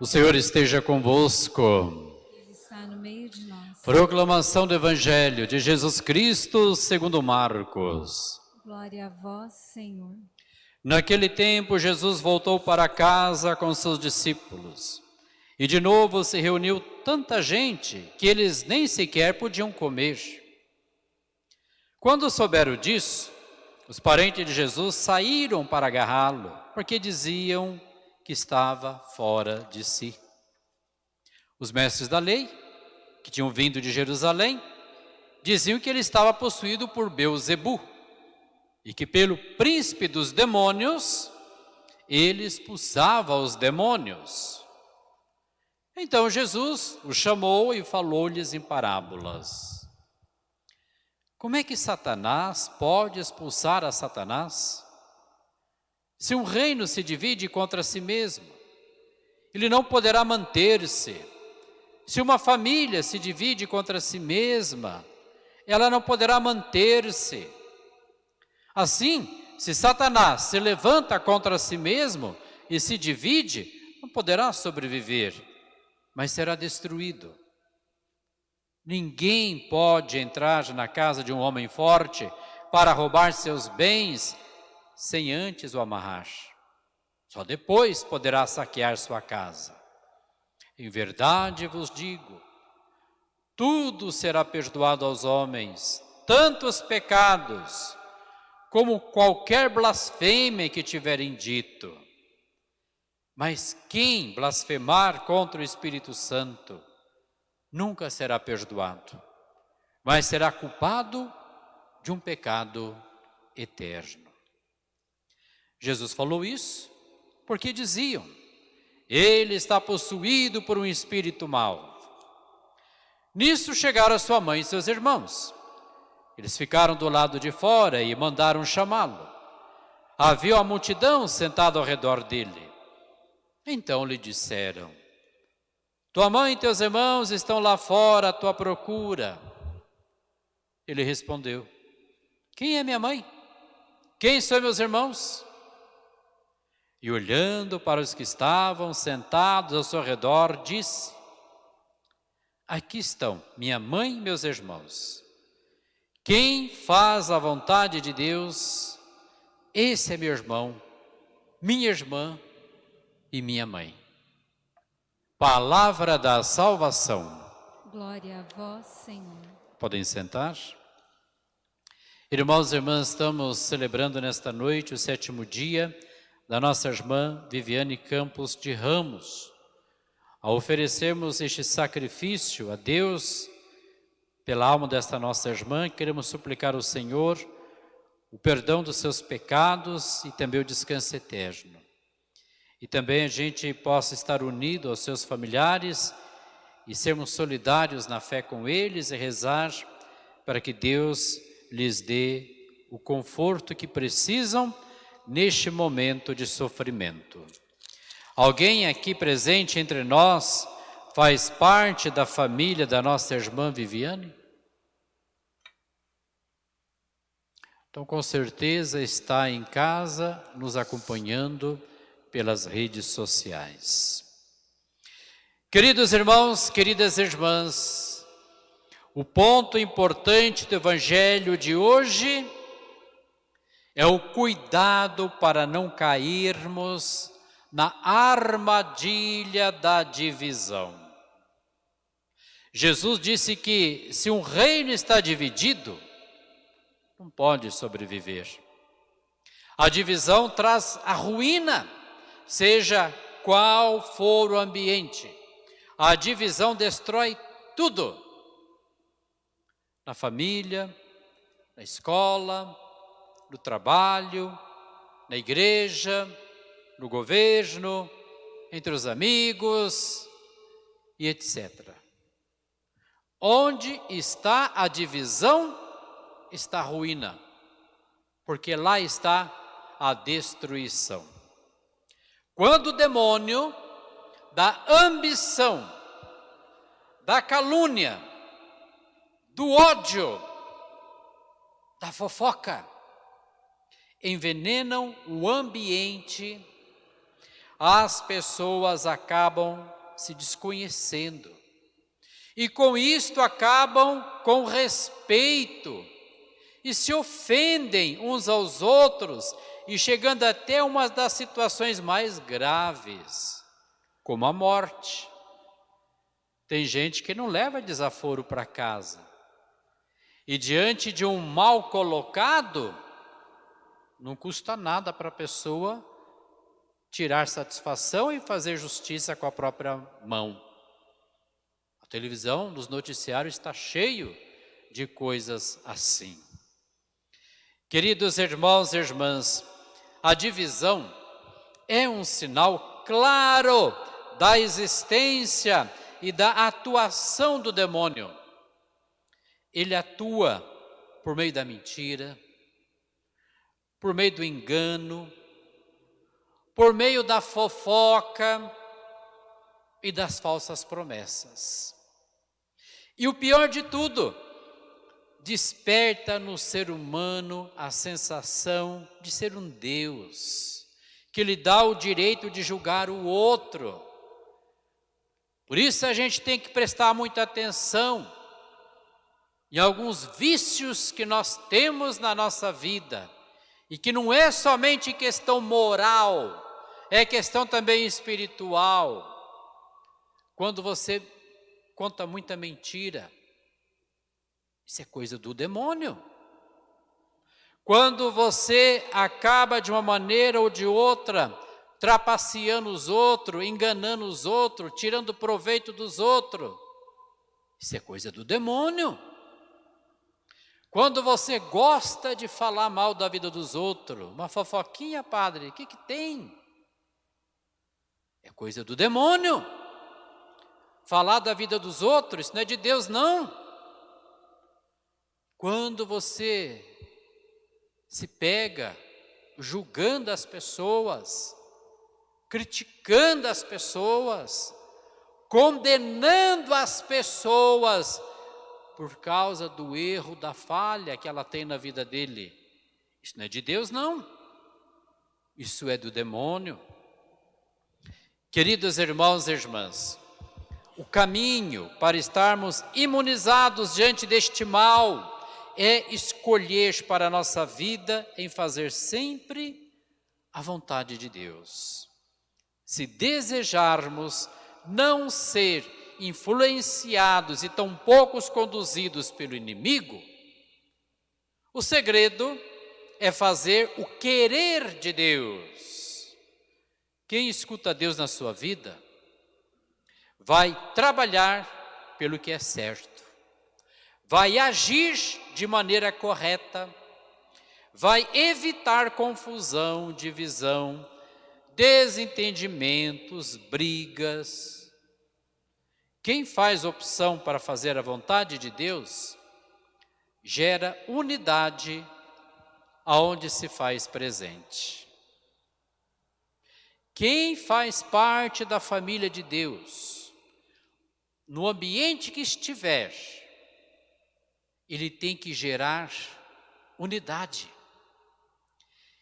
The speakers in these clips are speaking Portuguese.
O Senhor esteja convosco. Ele está no meio de nós. Proclamação do Evangelho de Jesus Cristo segundo Marcos. Glória a vós, Senhor. Naquele tempo, Jesus voltou para casa com seus discípulos. E de novo se reuniu tanta gente que eles nem sequer podiam comer. Quando souberam disso, os parentes de Jesus saíram para agarrá-lo, porque diziam que estava fora de si. Os mestres da lei, que tinham vindo de Jerusalém, diziam que ele estava possuído por Beuzebu, e que pelo príncipe dos demônios, ele expulsava os demônios. Então Jesus os chamou e falou-lhes em parábolas. Como é que Satanás pode expulsar a Satanás? Se um reino se divide contra si mesmo, ele não poderá manter-se. Se uma família se divide contra si mesma, ela não poderá manter-se. Assim, se Satanás se levanta contra si mesmo e se divide, não poderá sobreviver, mas será destruído. Ninguém pode entrar na casa de um homem forte para roubar seus bens sem antes o amarrar. Só depois poderá saquear sua casa. Em verdade vos digo, tudo será perdoado aos homens, tanto os pecados, como qualquer blasfêmia que tiverem dito. Mas quem blasfemar contra o Espírito Santo nunca será perdoado, mas será culpado de um pecado eterno. Jesus falou isso porque diziam, ele está possuído por um espírito mau. Nisso chegaram sua mãe e seus irmãos. Eles ficaram do lado de fora e mandaram chamá-lo. Havia uma multidão sentada ao redor dele. Então lhe disseram, tua mãe e teus irmãos estão lá fora à tua procura. Ele respondeu, quem é minha mãe? Quem são meus irmãos? E olhando para os que estavam sentados ao seu redor, disse, aqui estão minha mãe e meus irmãos. Quem faz a vontade de Deus, esse é meu irmão, minha irmã e minha mãe. Palavra da salvação. Glória a vós, Senhor. Podem sentar. Irmãos e irmãs, estamos celebrando nesta noite o sétimo dia da nossa irmã Viviane Campos de Ramos. Ao oferecermos este sacrifício a Deus, pela alma desta nossa irmã, queremos suplicar ao Senhor o perdão dos seus pecados e também o descanso eterno. E também a gente possa estar unido aos seus familiares e sermos solidários na fé com eles e rezar para que Deus lhes dê o conforto que precisam neste momento de sofrimento. Alguém aqui presente entre nós faz parte da família da nossa irmã Viviane? Então, com certeza está em casa nos acompanhando pelas redes sociais. Queridos irmãos, queridas irmãs, o ponto importante do Evangelho de hoje é o cuidado para não cairmos na armadilha da divisão. Jesus disse que se um reino está dividido, não pode sobreviver. A divisão traz a ruína, seja qual for o ambiente. A divisão destrói tudo. Na família, na escola, no trabalho, na igreja, no governo, entre os amigos e etc. Onde está a divisão, está a ruína, porque lá está a destruição. Quando o demônio da ambição, da calúnia, do ódio, da fofoca, envenenam o ambiente, as pessoas acabam se desconhecendo. E com isto acabam com respeito e se ofendem uns aos outros e chegando até uma das situações mais graves, como a morte. Tem gente que não leva desaforo para casa. E diante de um mal colocado, não custa nada para a pessoa tirar satisfação e fazer justiça com a própria mão. A televisão, nos noticiários, está cheio de coisas assim. Queridos irmãos e irmãs, a divisão é um sinal claro da existência e da atuação do demônio. Ele atua por meio da mentira, por meio do engano, por meio da fofoca e das falsas promessas. E o pior de tudo, desperta no ser humano a sensação de ser um Deus, que lhe dá o direito de julgar o outro. Por isso a gente tem que prestar muita atenção em alguns vícios que nós temos na nossa vida, e que não é somente questão moral, é questão também espiritual. Quando você conta muita mentira, isso é coisa do demônio. Quando você acaba de uma maneira ou de outra trapaceando os outros, enganando os outros, tirando proveito dos outros, isso é coisa do demônio. Quando você gosta de falar mal da vida dos outros, uma fofoquinha, padre, o que, que tem? É coisa do demônio. Falar da vida dos outros, isso não é de Deus, não. Quando você se pega julgando as pessoas, criticando as pessoas, condenando as pessoas por causa do erro, da falha que ela tem na vida dele. Isso não é de Deus, não. Isso é do demônio. Queridos irmãos e irmãs, o caminho para estarmos imunizados diante deste mal é escolher para a nossa vida em fazer sempre a vontade de Deus. Se desejarmos não ser influenciados e tão poucos conduzidos pelo inimigo, o segredo é fazer o querer de Deus. Quem escuta Deus na sua vida vai trabalhar pelo que é certo vai agir de maneira correta, vai evitar confusão, divisão, desentendimentos, brigas. Quem faz opção para fazer a vontade de Deus, gera unidade aonde se faz presente. Quem faz parte da família de Deus, no ambiente que estiver, ele tem que gerar unidade.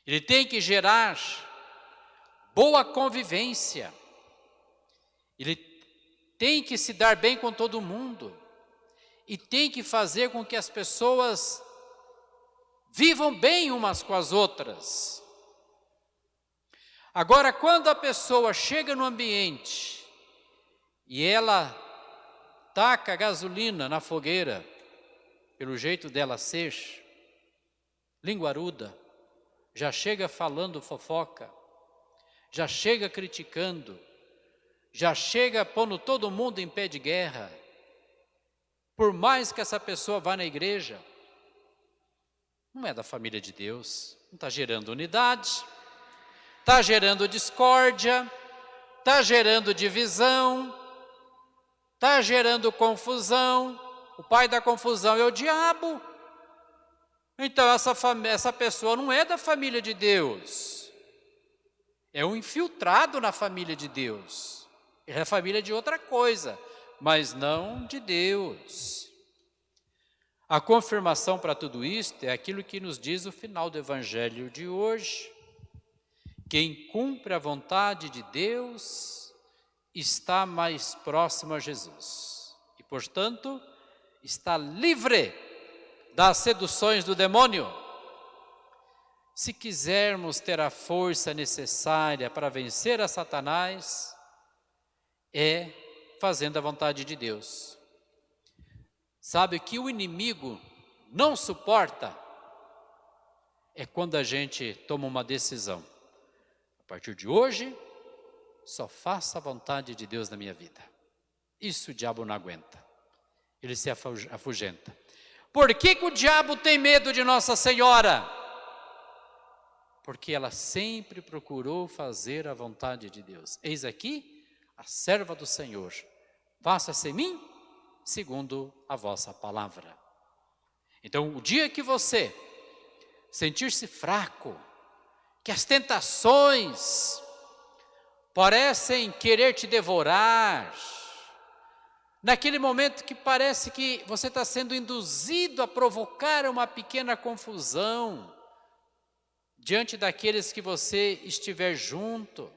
Ele tem que gerar boa convivência. Ele tem que se dar bem com todo mundo. E tem que fazer com que as pessoas vivam bem umas com as outras. Agora, quando a pessoa chega no ambiente e ela taca gasolina na fogueira, pelo jeito dela ser, linguaruda, já chega falando fofoca, já chega criticando, já chega pondo todo mundo em pé de guerra. Por mais que essa pessoa vá na igreja, não é da família de Deus, não está gerando unidade, está gerando discórdia, está gerando divisão, está gerando confusão, o pai da confusão é o diabo. Então essa, essa pessoa não é da família de Deus. é um infiltrado na família de Deus. É família de outra coisa, mas não de Deus. A confirmação para tudo isto é aquilo que nos diz o final do evangelho de hoje. Quem cumpre a vontade de Deus está mais próximo a Jesus e, portanto, está livre das seduções do demônio. Se quisermos ter a força necessária para vencer a Satanás, é fazendo a vontade de Deus. Sabe que o inimigo não suporta é quando a gente toma uma decisão. A partir de hoje, só faça a vontade de Deus na minha vida. Isso o diabo não aguenta. Ele se afugenta. Por que, que o diabo tem medo de Nossa Senhora? Porque ela sempre procurou fazer a vontade de Deus. Eis aqui a serva do Senhor. Faça-se em mim segundo a vossa palavra. Então, o dia que você sentir-se fraco, que as tentações parecem querer te devorar, naquele momento que parece que você está sendo induzido a provocar uma pequena confusão diante daqueles que você estiver junto,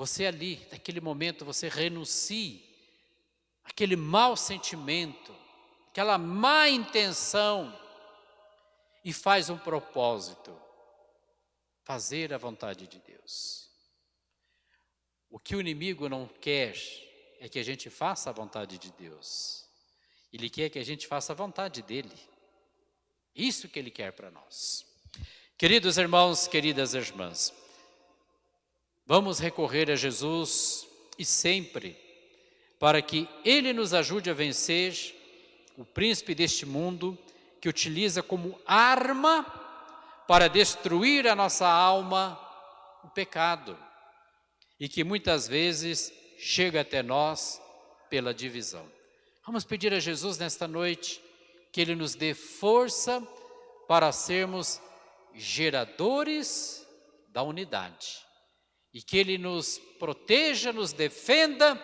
você ali, naquele momento, você renuncie aquele mau sentimento, aquela má intenção e faz um propósito, fazer a vontade de Deus. O que o inimigo não quer é que a gente faça a vontade de Deus. Ele quer que a gente faça a vontade dele. Isso que ele quer para nós. Queridos irmãos, queridas irmãs, vamos recorrer a Jesus e sempre para que Ele nos ajude a vencer o príncipe deste mundo que utiliza como arma para destruir a nossa alma o pecado e que muitas vezes chega até nós pela divisão. Vamos pedir a Jesus nesta noite que Ele nos dê força para sermos geradores da unidade e que Ele nos proteja, nos defenda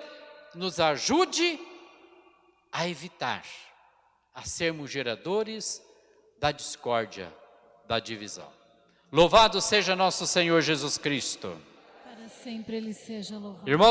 nos ajude a evitar, a sermos geradores da discórdia, da divisão. Louvado seja nosso Senhor Jesus Cristo. Para sempre Ele seja louvado. Irmãos,